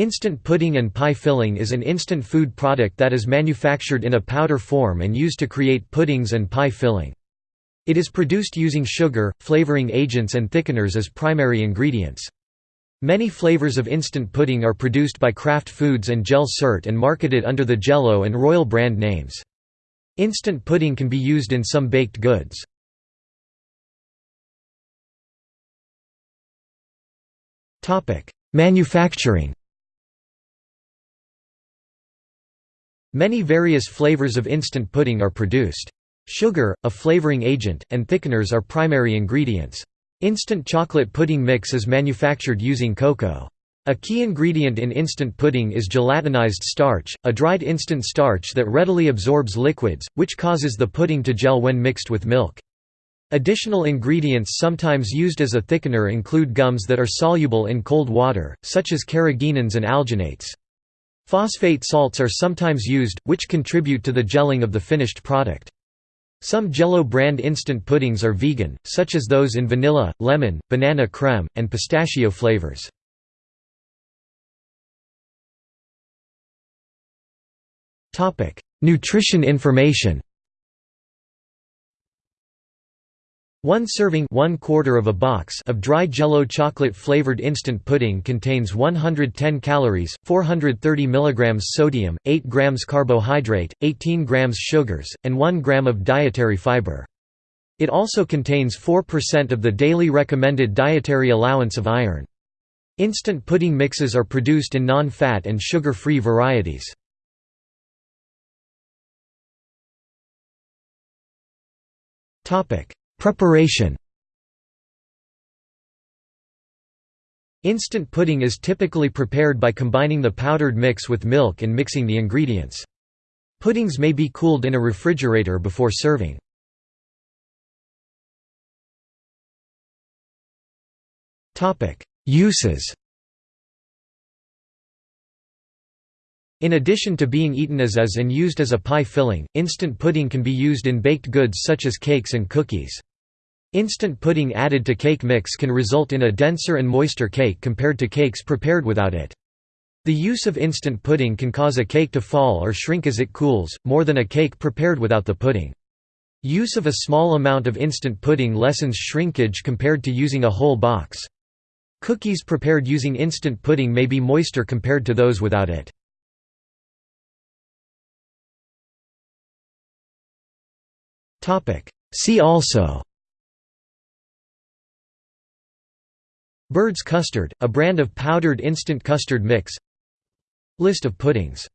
Instant pudding and pie filling is an instant food product that is manufactured in a powder form and used to create puddings and pie filling. It is produced using sugar, flavoring agents and thickeners as primary ingredients. Many flavors of instant pudding are produced by Kraft Foods and Jel Sert and marketed under the Jello and Royal brand names. Instant pudding can be used in some baked goods. Manufacturing Many various flavors of instant pudding are produced. Sugar, a flavoring agent, and thickeners are primary ingredients. Instant chocolate pudding mix is manufactured using cocoa. A key ingredient in instant pudding is gelatinized starch, a dried instant starch that readily absorbs liquids, which causes the pudding to gel when mixed with milk. Additional ingredients sometimes used as a thickener include gums that are soluble in cold water, such as carrageenans and alginates. Phosphate salts are sometimes used, which contribute to the gelling of the finished product. Some Jello brand instant puddings are vegan, such as those in vanilla, lemon, banana creme, and pistachio flavors. Nutrition information One serving one quarter of, a box of dry Jello chocolate-flavored instant pudding contains 110 calories, 430 mg sodium, 8 grams carbohydrate, 18 grams sugars, and 1 gram of dietary fiber. It also contains 4% of the daily recommended dietary allowance of iron. Instant pudding mixes are produced in non-fat and sugar-free varieties. Topic Preparation Instant pudding is typically prepared by combining the powdered mix with milk and mixing the ingredients. Puddings may be cooled in a refrigerator before serving. Uses In addition to being eaten as is and used as a pie filling, instant pudding can be used in baked goods such as cakes and cookies. Instant pudding added to cake mix can result in a denser and moister cake compared to cakes prepared without it. The use of instant pudding can cause a cake to fall or shrink as it cools, more than a cake prepared without the pudding. Use of a small amount of instant pudding lessens shrinkage compared to using a whole box. Cookies prepared using instant pudding may be moister compared to those without it. See also Bird's custard, a brand of powdered instant custard mix. List of puddings